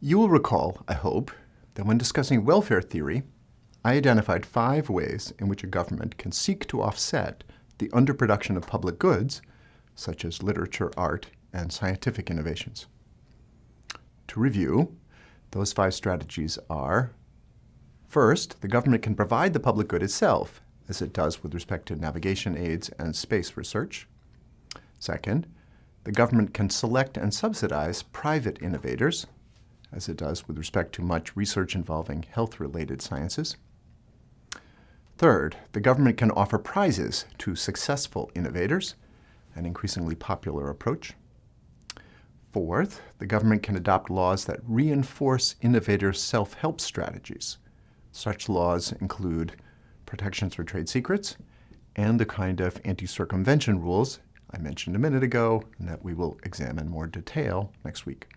You will recall, I hope, that when discussing welfare theory, I identified five ways in which a government can seek to offset the underproduction of public goods, such as literature, art, and scientific innovations. To review, those five strategies are, first, the government can provide the public good itself, as it does with respect to navigation aids and space research. Second, the government can select and subsidize private innovators, as it does with respect to much research involving health-related sciences. Third, the government can offer prizes to successful innovators, an increasingly popular approach. Fourth, the government can adopt laws that reinforce innovators' self-help strategies. Such laws include protections for trade secrets and the kind of anti-circumvention rules I mentioned a minute ago and that we will examine more detail next week.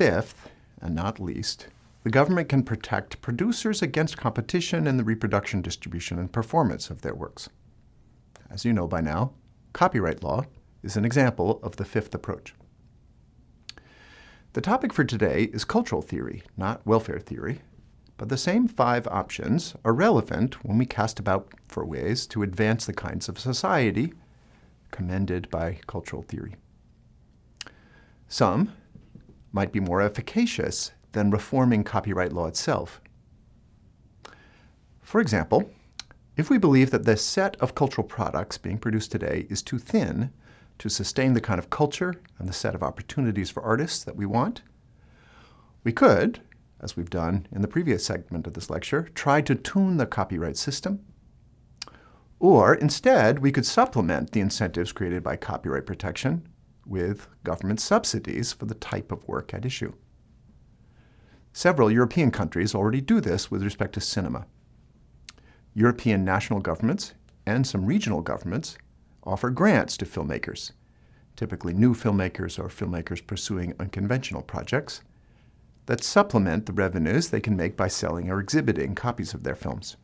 Fifth, and not least, the government can protect producers against competition in the reproduction, distribution, and performance of their works. As you know by now, copyright law is an example of the fifth approach. The topic for today is cultural theory, not welfare theory, but the same five options are relevant when we cast about for ways to advance the kinds of society commended by cultural theory. Some might be more efficacious than reforming copyright law itself. For example, if we believe that the set of cultural products being produced today is too thin to sustain the kind of culture and the set of opportunities for artists that we want, we could, as we've done in the previous segment of this lecture, try to tune the copyright system. Or instead, we could supplement the incentives created by copyright protection with government subsidies for the type of work at issue. Several European countries already do this with respect to cinema. European national governments and some regional governments offer grants to filmmakers, typically new filmmakers or filmmakers pursuing unconventional projects, that supplement the revenues they can make by selling or exhibiting copies of their films.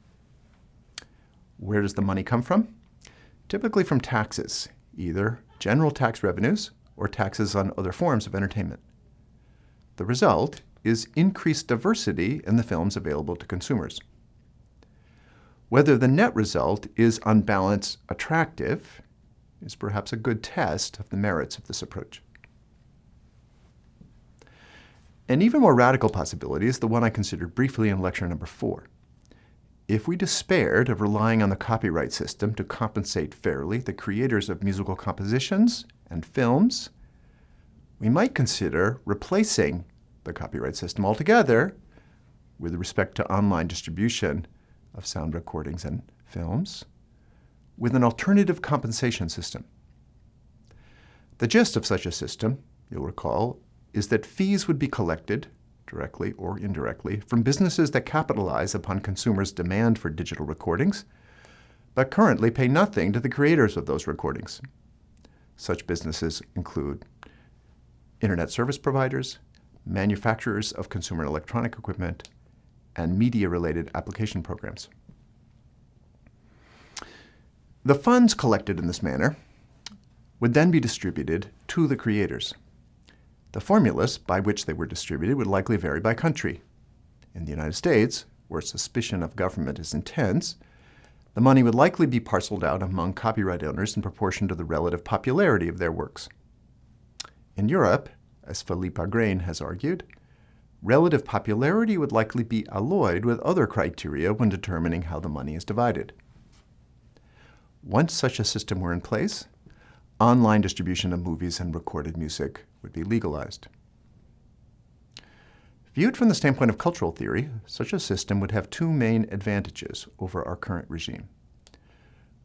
Where does the money come from? Typically from taxes, either general tax revenues or taxes on other forms of entertainment. The result is increased diversity in the films available to consumers. Whether the net result is on balance attractive is perhaps a good test of the merits of this approach. An even more radical possibility is the one I considered briefly in lecture number four. If we despaired of relying on the copyright system to compensate fairly the creators of musical compositions and films, we might consider replacing the copyright system altogether with respect to online distribution of sound recordings and films with an alternative compensation system. The gist of such a system, you'll recall, is that fees would be collected, directly or indirectly, from businesses that capitalize upon consumers' demand for digital recordings, but currently pay nothing to the creators of those recordings. Such businesses include internet service providers, manufacturers of consumer electronic equipment, and media-related application programs. The funds collected in this manner would then be distributed to the creators. The formulas by which they were distributed would likely vary by country. In the United States, where suspicion of government is intense, the money would likely be parceled out among copyright owners in proportion to the relative popularity of their works. In Europe, as Philippe Aigrain has argued, relative popularity would likely be alloyed with other criteria when determining how the money is divided. Once such a system were in place, online distribution of movies and recorded music would be legalized. Viewed from the standpoint of cultural theory, such a system would have two main advantages over our current regime.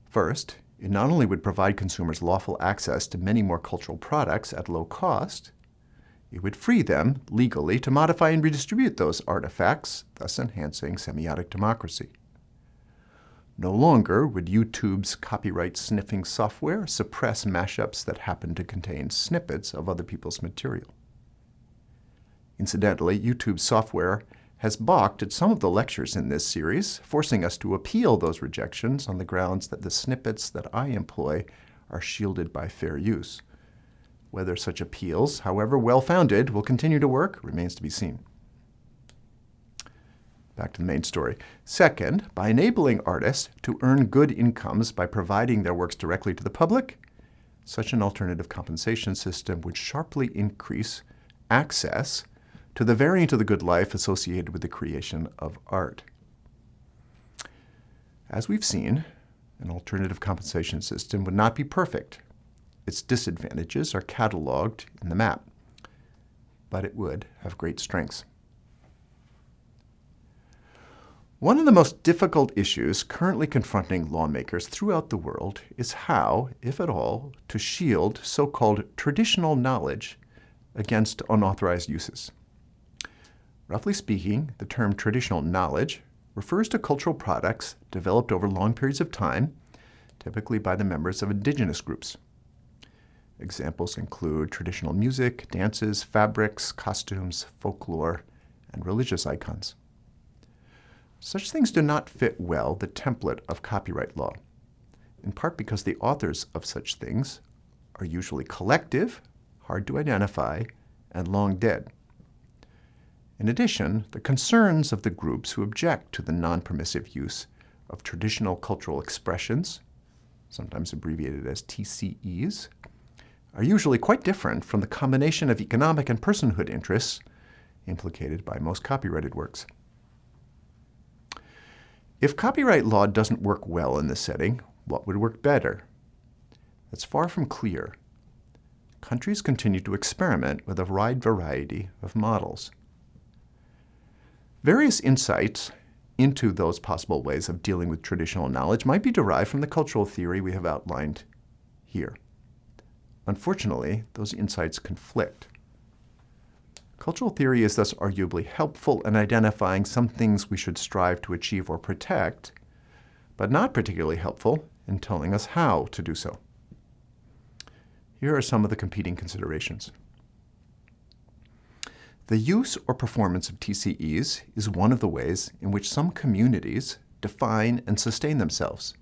First, it not only would provide consumers lawful access to many more cultural products at low cost, it would free them, legally, to modify and redistribute those artifacts, thus enhancing semiotic democracy. No longer would YouTube's copyright sniffing software suppress mashups that happen to contain snippets of other people's material. Incidentally, YouTube's software has balked at some of the lectures in this series, forcing us to appeal those rejections on the grounds that the snippets that I employ are shielded by fair use. Whether such appeals, however well-founded, will continue to work remains to be seen. Back to the main story. Second, by enabling artists to earn good incomes by providing their works directly to the public, such an alternative compensation system would sharply increase access to the variant of the good life associated with the creation of art. As we've seen, an alternative compensation system would not be perfect. Its disadvantages are cataloged in the map, but it would have great strengths. One of the most difficult issues currently confronting lawmakers throughout the world is how, if at all, to shield so-called traditional knowledge against unauthorized uses. Roughly speaking, the term traditional knowledge refers to cultural products developed over long periods of time, typically by the members of indigenous groups. Examples include traditional music, dances, fabrics, costumes, folklore, and religious icons. Such things do not fit well the template of copyright law, in part because the authors of such things are usually collective, hard to identify, and long dead. In addition, the concerns of the groups who object to the non-permissive use of traditional cultural expressions, sometimes abbreviated as TCEs, are usually quite different from the combination of economic and personhood interests implicated by most copyrighted works. If copyright law doesn't work well in this setting, what would work better? That's far from clear. Countries continue to experiment with a wide variety of models. Various insights into those possible ways of dealing with traditional knowledge might be derived from the cultural theory we have outlined here. Unfortunately, those insights conflict. Cultural theory is thus arguably helpful in identifying some things we should strive to achieve or protect, but not particularly helpful in telling us how to do so. Here are some of the competing considerations. The use or performance of TCEs is one of the ways in which some communities define and sustain themselves.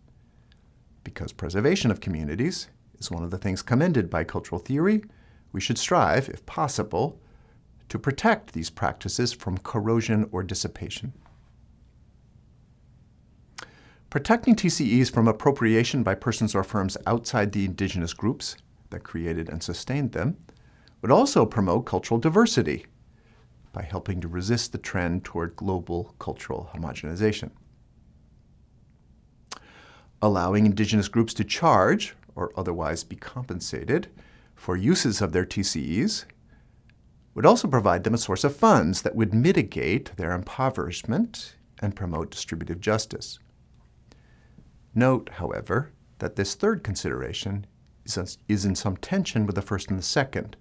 Because preservation of communities is one of the things commended by cultural theory, we should strive, if possible, to protect these practices from corrosion or dissipation. Protecting TCEs from appropriation by persons or firms outside the indigenous groups that created and sustained them would also promote cultural diversity by helping to resist the trend toward global cultural homogenization. Allowing indigenous groups to charge, or otherwise be compensated, for uses of their TCEs would also provide them a source of funds that would mitigate their impoverishment and promote distributive justice. Note, however, that this third consideration is in some tension with the first and the second,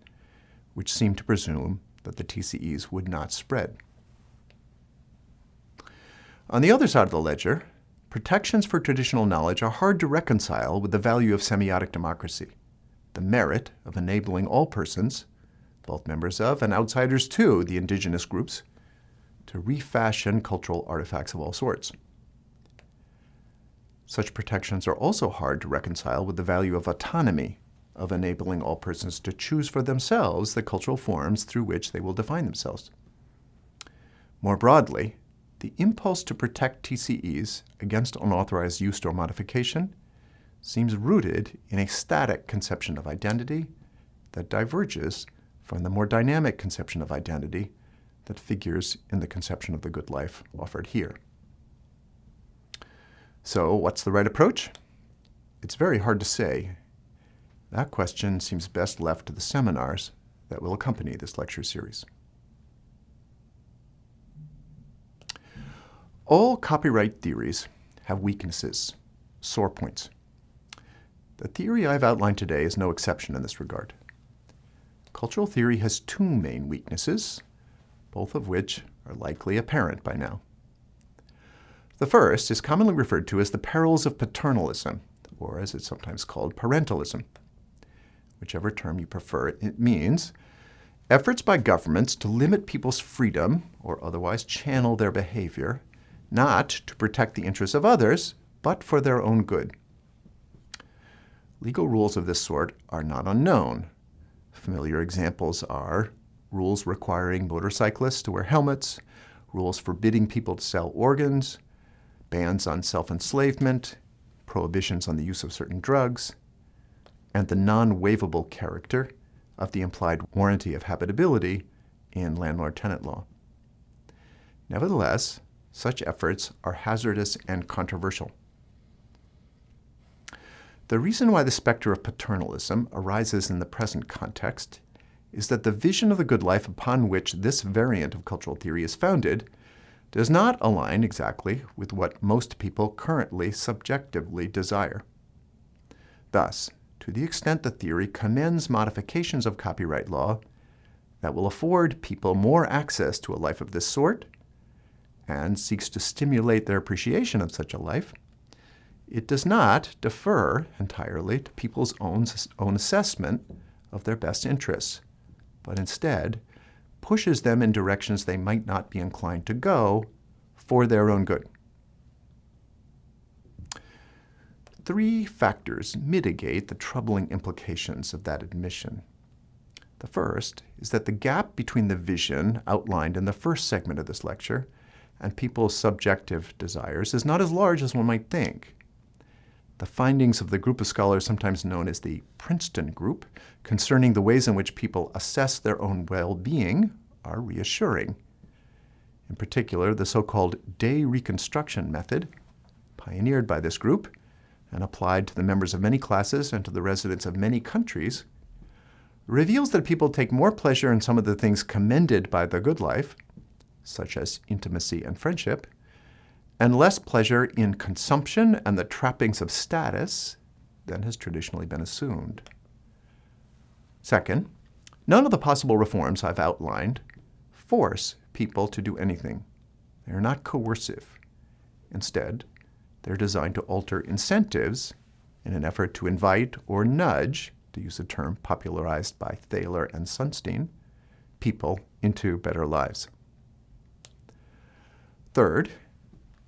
which seem to presume that the TCEs would not spread. On the other side of the ledger, protections for traditional knowledge are hard to reconcile with the value of semiotic democracy, the merit of enabling all persons both members of and outsiders to the indigenous groups, to refashion cultural artifacts of all sorts. Such protections are also hard to reconcile with the value of autonomy, of enabling all persons to choose for themselves the cultural forms through which they will define themselves. More broadly, the impulse to protect TCEs against unauthorized use or modification seems rooted in a static conception of identity that diverges from the more dynamic conception of identity that figures in the conception of the good life offered here. So what's the right approach? It's very hard to say. That question seems best left to the seminars that will accompany this lecture series. All copyright theories have weaknesses, sore points. The theory I've outlined today is no exception in this regard. Cultural theory has two main weaknesses, both of which are likely apparent by now. The first is commonly referred to as the perils of paternalism, or as it's sometimes called, parentalism. Whichever term you prefer, it means efforts by governments to limit people's freedom or otherwise channel their behavior, not to protect the interests of others, but for their own good. Legal rules of this sort are not unknown, Familiar examples are rules requiring motorcyclists to wear helmets, rules forbidding people to sell organs, bans on self-enslavement, prohibitions on the use of certain drugs, and the non-waivable character of the implied warranty of habitability in landlord-tenant law. Nevertheless, such efforts are hazardous and controversial. The reason why the specter of paternalism arises in the present context is that the vision of the good life upon which this variant of cultural theory is founded does not align exactly with what most people currently subjectively desire. Thus, to the extent the theory commends modifications of copyright law that will afford people more access to a life of this sort and seeks to stimulate their appreciation of such a life, it does not defer entirely to people's own, own assessment of their best interests, but instead pushes them in directions they might not be inclined to go for their own good. Three factors mitigate the troubling implications of that admission. The first is that the gap between the vision outlined in the first segment of this lecture and people's subjective desires is not as large as one might think. The findings of the group of scholars sometimes known as the Princeton Group concerning the ways in which people assess their own well-being are reassuring. In particular, the so-called day reconstruction method, pioneered by this group and applied to the members of many classes and to the residents of many countries, reveals that people take more pleasure in some of the things commended by the good life, such as intimacy and friendship, and less pleasure in consumption and the trappings of status than has traditionally been assumed. Second, none of the possible reforms I've outlined force people to do anything. They are not coercive. Instead, they're designed to alter incentives in an effort to invite or nudge, to use a term popularized by Thaler and Sunstein, people into better lives. Third,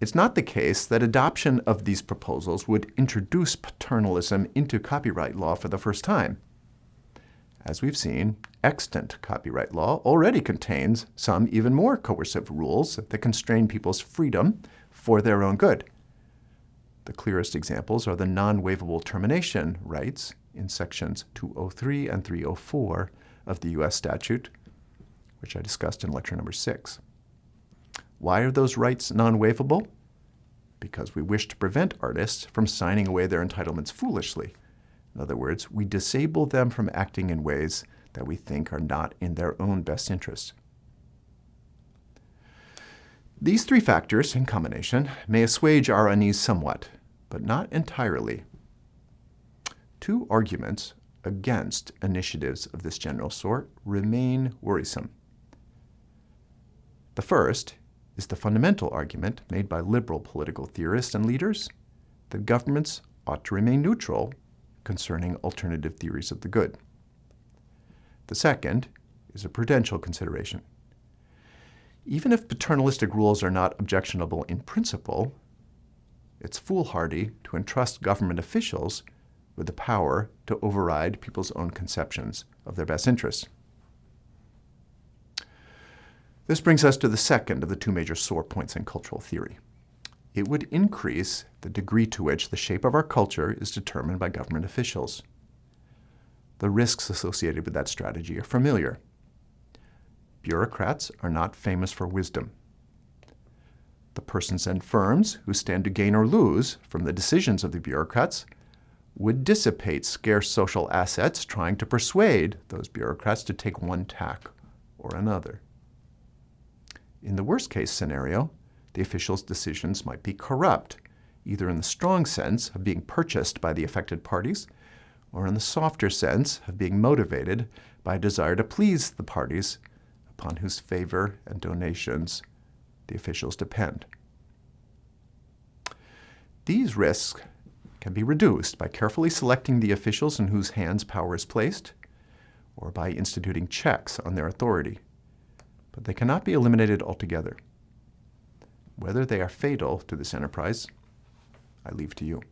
it's not the case that adoption of these proposals would introduce paternalism into copyright law for the first time. As we've seen, extant copyright law already contains some even more coercive rules that constrain people's freedom for their own good. The clearest examples are the non-waivable termination rights in sections 203 and 304 of the U.S. statute, which I discussed in lecture number six. Why are those rights non-waivable? Because we wish to prevent artists from signing away their entitlements foolishly. In other words, we disable them from acting in ways that we think are not in their own best interest. These three factors, in combination, may assuage our unease somewhat, but not entirely. Two arguments against initiatives of this general sort remain worrisome. The first is the fundamental argument made by liberal political theorists and leaders that governments ought to remain neutral concerning alternative theories of the good. The second is a prudential consideration. Even if paternalistic rules are not objectionable in principle, it's foolhardy to entrust government officials with the power to override people's own conceptions of their best interests. This brings us to the second of the two major sore points in cultural theory. It would increase the degree to which the shape of our culture is determined by government officials. The risks associated with that strategy are familiar. Bureaucrats are not famous for wisdom. The persons and firms who stand to gain or lose from the decisions of the bureaucrats would dissipate scarce social assets trying to persuade those bureaucrats to take one tack or another. In the worst-case scenario, the official's decisions might be corrupt, either in the strong sense of being purchased by the affected parties, or in the softer sense of being motivated by a desire to please the parties upon whose favor and donations the officials depend. These risks can be reduced by carefully selecting the officials in whose hands power is placed, or by instituting checks on their authority but they cannot be eliminated altogether. Whether they are fatal to this enterprise, I leave to you.